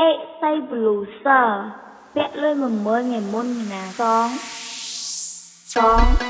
Esai Blusa Vẹn lên mừng mơ ngày môn nhà. Sóng Sóng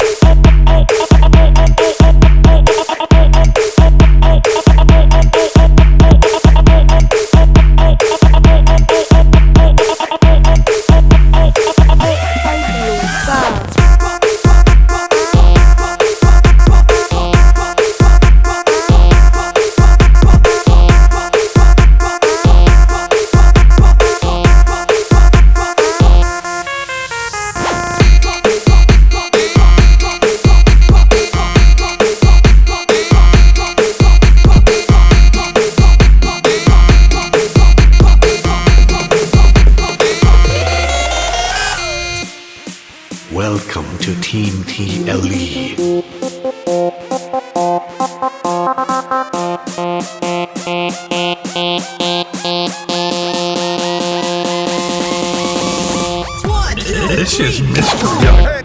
Welcome to Team TLE. This is Mr. Young.